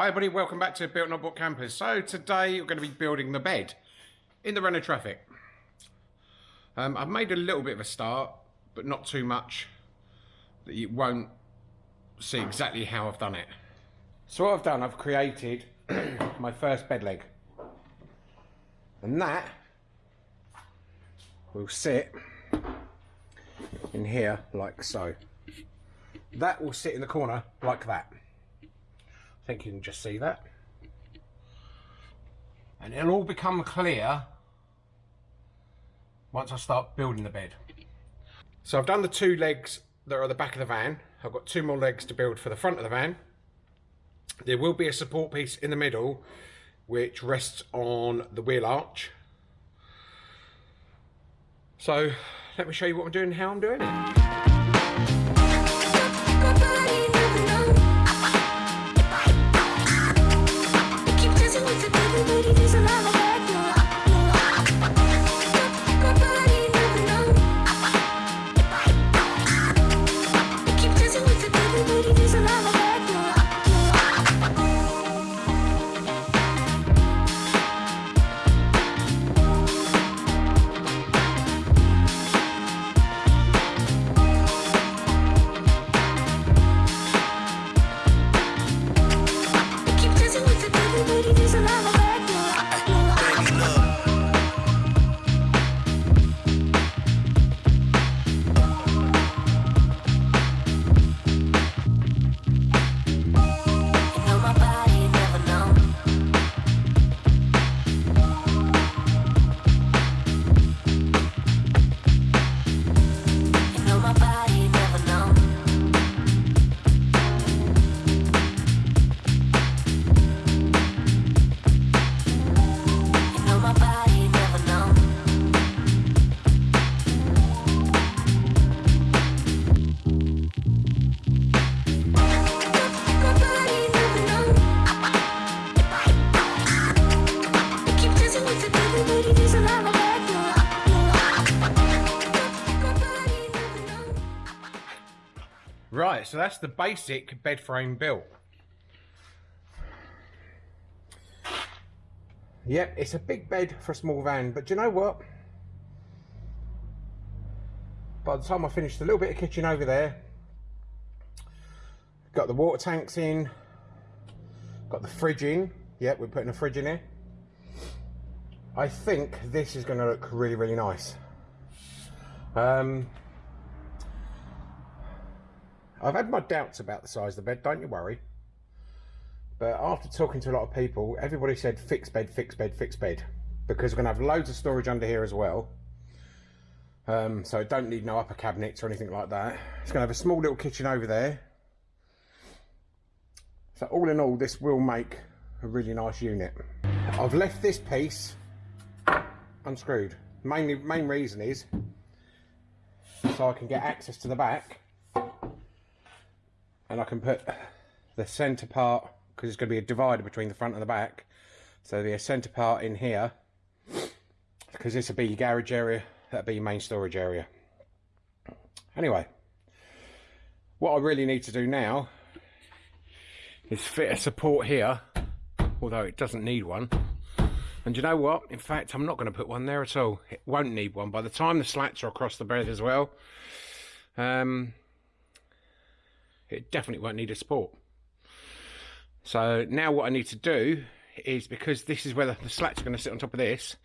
Hi everybody, welcome back to Built Not Bought Campers. So today we're going to be building the bed in the Renault Trafic. Um, I've made a little bit of a start, but not too much that you won't see exactly how I've done it. So what I've done, I've created my first bed leg. And that will sit in here like so. That will sit in the corner like that. Think you can just see that. And it'll all become clear once I start building the bed. So I've done the two legs that are at the back of the van. I've got two more legs to build for the front of the van. There will be a support piece in the middle which rests on the wheel arch. So let me show you what I'm doing and how I'm doing it. Right, so that's the basic bed frame built. Yep, it's a big bed for a small van, but do you know what? By the time I finished a little bit of kitchen over there, got the water tanks in, got the fridge in. Yep, we're putting a fridge in here. I think this is going to look really, really nice. Um, I've had my doubts about the size of the bed, don't you worry. But after talking to a lot of people, everybody said fixed bed, fixed bed, fixed bed. Because we're going to have loads of storage under here as well. Um, so don't need no upper cabinets or anything like that. It's going to have a small little kitchen over there. So all in all, this will make a really nice unit. I've left this piece unscrewed. Mainly, main reason is so I can get access to the back and I can put the centre part because it's going to be a divider between the front and the back. So a centre part in here because this will be your garage area that'll be your main storage area. Anyway what I really need to do now is fit a support here although it doesn't need one. And you know what? In fact I'm not going to put one there at all. It won't need one. By the time the slats are across the bed as well um, it definitely won't need a support. So now what I need to do is because this is where the, slats are going to sit on top of this,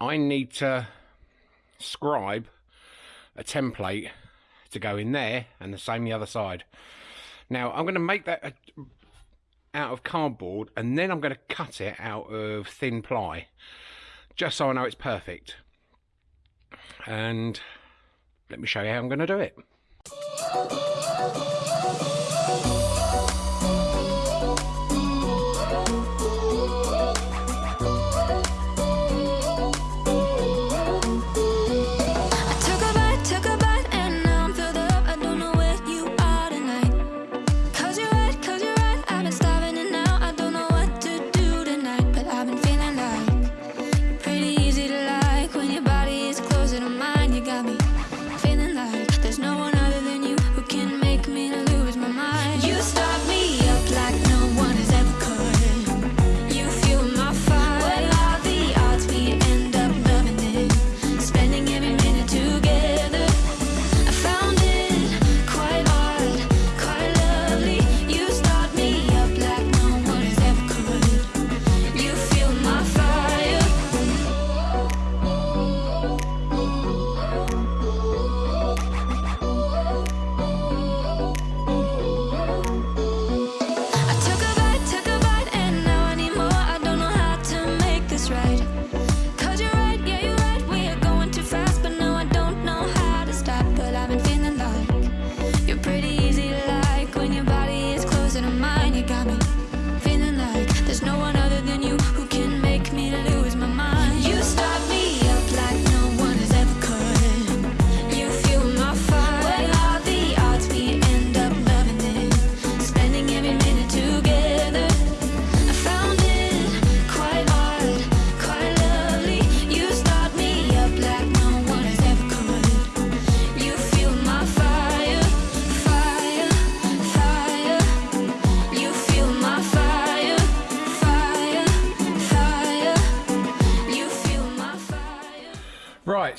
I need to scribe a template to go in there and the same the other side. Now I'm going to make that a, out of cardboard and then I'm going to cut it out of thin ply just so I know it's perfect. And let me show you how I'm going to do it.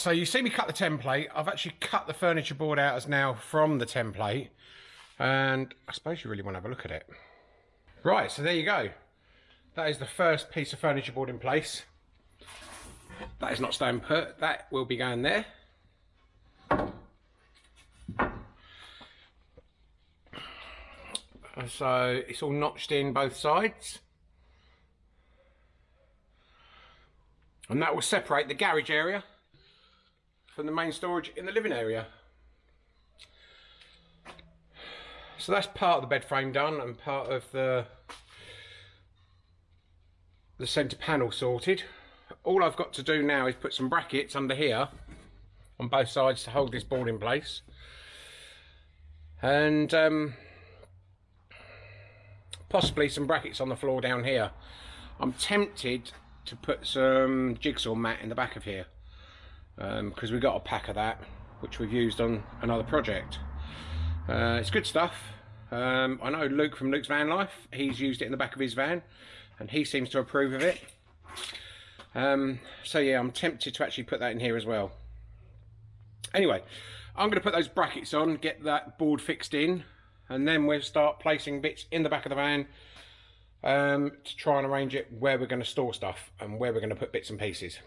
So you see me cut the template. I've actually cut the furniture board out as now from the template. And I suppose you really want to have a look at it. Right, so there you go. That is the first piece of furniture board in place. That is not staying put. That will be going there. So it's all notched in both sides. And that will separate the garage area from the main storage in the living area. So that's part of the bed frame done and part of the the centre panel sorted. All I've got to do now is put some brackets under here on both sides to hold this board in place. And um, possibly some brackets on the floor down here. I'm tempted to put some jigsaw mat in the back of here because we've got a pack of that which we've used on another project. Uh, it's good stuff. Um, I know Luke from Luke's Van Life, he's used it in the back of his van and he seems to approve of it. Um, so yeah, I'm tempted to actually put that in here as well. Anyway, I'm going to put those brackets on, get that board fixed in, and then we'll start placing bits in the back of the van um, to try and arrange it where we're going to store stuff and where we're going to put bits and pieces.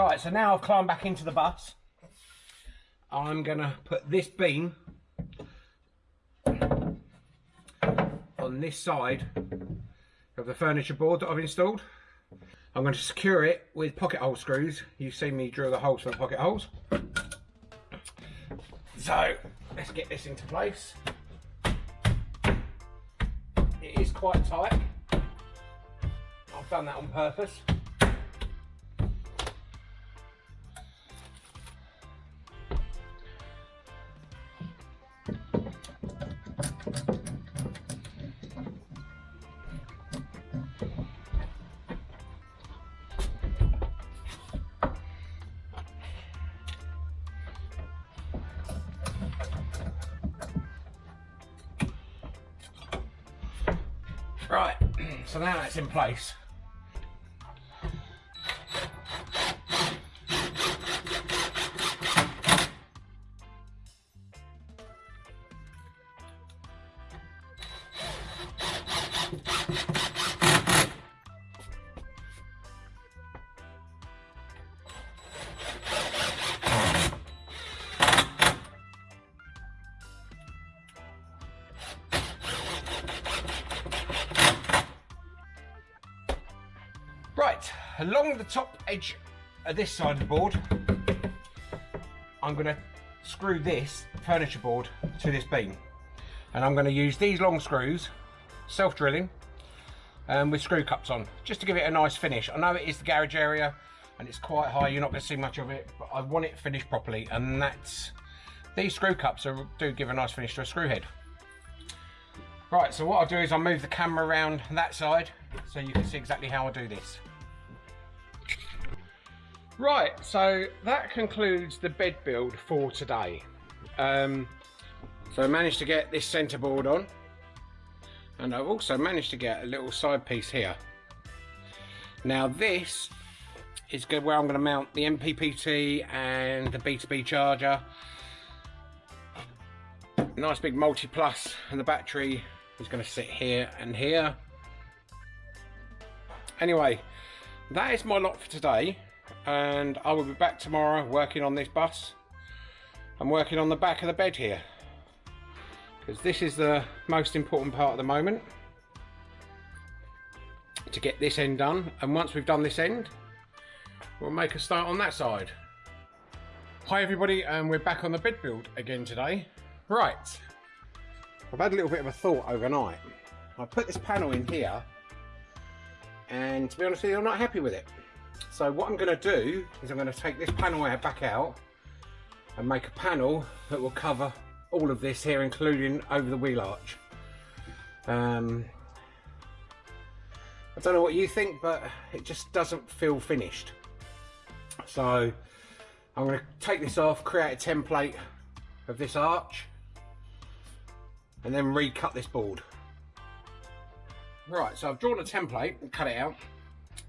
Right, so now I've climbed back into the bus. I'm gonna put this beam on this side of the furniture board that I've installed. I'm going to secure it with pocket hole screws. You've seen me drill the holes for the pocket holes. So let's get this into place. It is quite tight. I've done that on purpose. So now that's in place. Along the top edge of this side of the board, I'm going to screw this furniture board to this beam. And I'm going to use these long screws, self-drilling, um, with screw cups on, just to give it a nice finish. I know it is the garage area and it's quite high, you're not going to see much of it, but I want it finished properly. And that's, these screw cups are, do give a nice finish to a screw head. Right, so what I'll do is I'll move the camera around that side so you can see exactly how I do this. Right, so that concludes the bed build for today. Um, so I managed to get this centre board on and I've also managed to get a little side piece here. Now this is good where I'm going to mount the MPPT and the B2B charger. Nice big multi-plus and the battery is going to sit here and here. Anyway, that is my lot for today and I will be back tomorrow working on this bus. I'm working on the back of the bed here because this is the most important part at the moment to get this end done and once we've done this end we'll make a start on that side. Hi everybody and we're back on the bed build again today. Right, I've had a little bit of a thought overnight. I put this panel in here and to be honest with you I'm not happy with it. So what I'm going to do is I'm going to take this panel out back out and make a panel that will cover all of this here including over the wheel arch. Um, I don't know what you think but it just doesn't feel finished. So I'm going to take this off, create a template of this arch and then recut this board. Right, so I've drawn a template and cut it out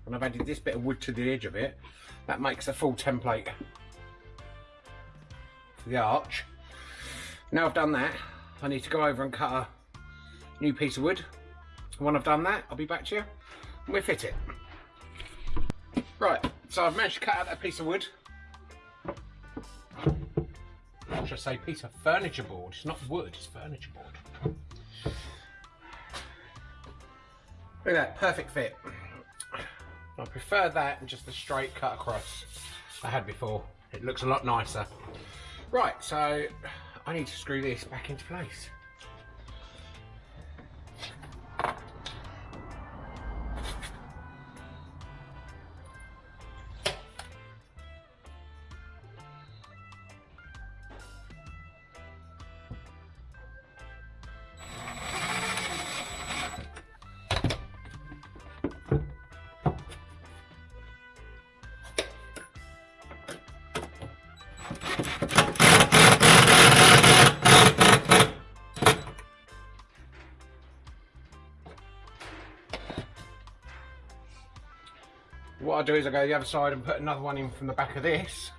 and I've added this bit of wood to the edge of it. That makes a full template for the arch. Now I've done that, I need to go over and cut a new piece of wood. When I've done that, I'll be back to you and we'll fit it. Right, so I've managed to cut out that piece of wood. I should say piece of furniture board. It's not wood, it's furniture board. Look at that, perfect fit. I prefer that and just the straight cut across I had before. It looks a lot nicer. Right, so I need to screw this back into place. I do is I go the other side and put another one in from the back of this.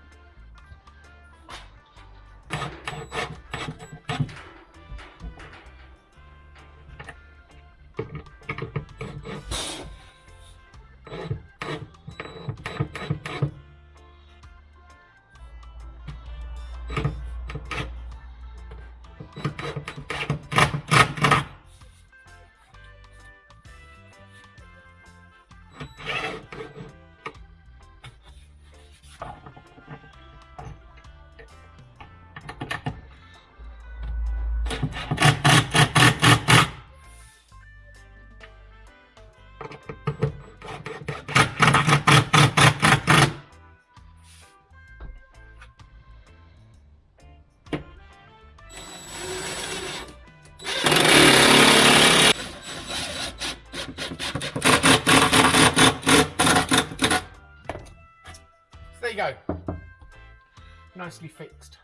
There you go. Nicely fixed.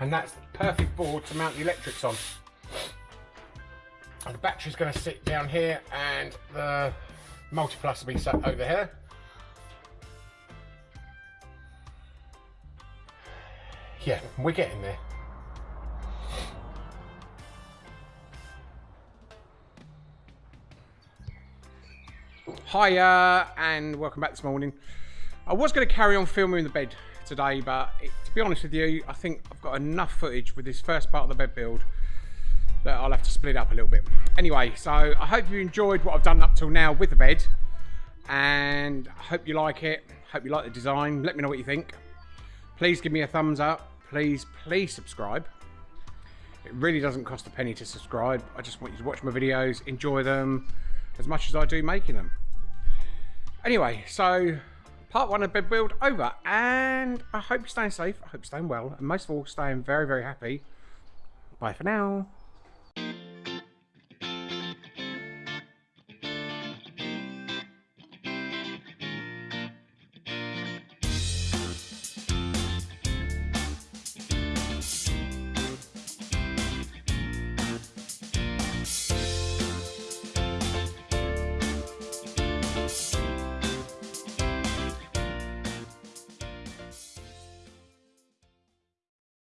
And that's the perfect board to mount the electrics on. And the battery's going to sit down here and the multi-plus will be sat over here. Yeah, we're getting there. Hiya and welcome back this morning. I was going to carry on filming in the bed today, but it, to be honest with you, I think I've got enough footage with this first part of the bed build that I'll have to split up a little bit. Anyway, so I hope you enjoyed what I've done up till now with the bed. And I hope you like it. Hope you like the design. Let me know what you think. Please give me a thumbs up. Please, please subscribe. It really doesn't cost a penny to subscribe. I just want you to watch my videos, enjoy them as much as I do making them. Anyway, so part one of bed build over, and I hope you're staying safe. I hope you're staying well, and most of all, staying very, very happy. Bye for now.